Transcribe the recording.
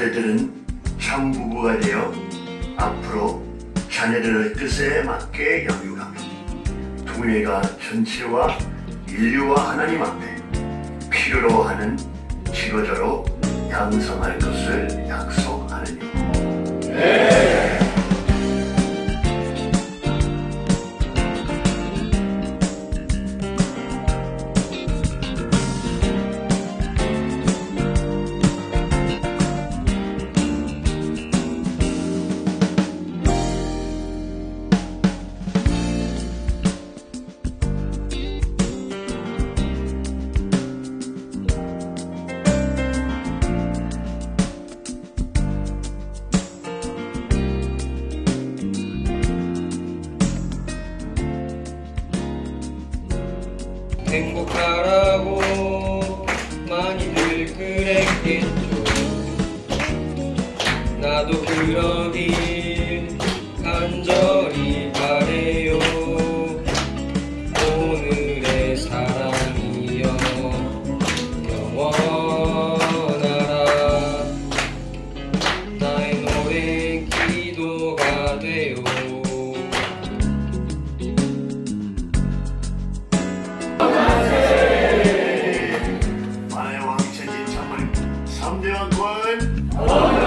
자네들은 참 부부가 되어 앞으로 자네들의 뜻에 맞게 양육하며 동네가 전체와 인류와 하나님 앞에 필요로 하는 지도자로 양성할 것을 약속하느니 행복하라고 많이들 그랬겠죠. 나도 그러길 간절 3대 왕권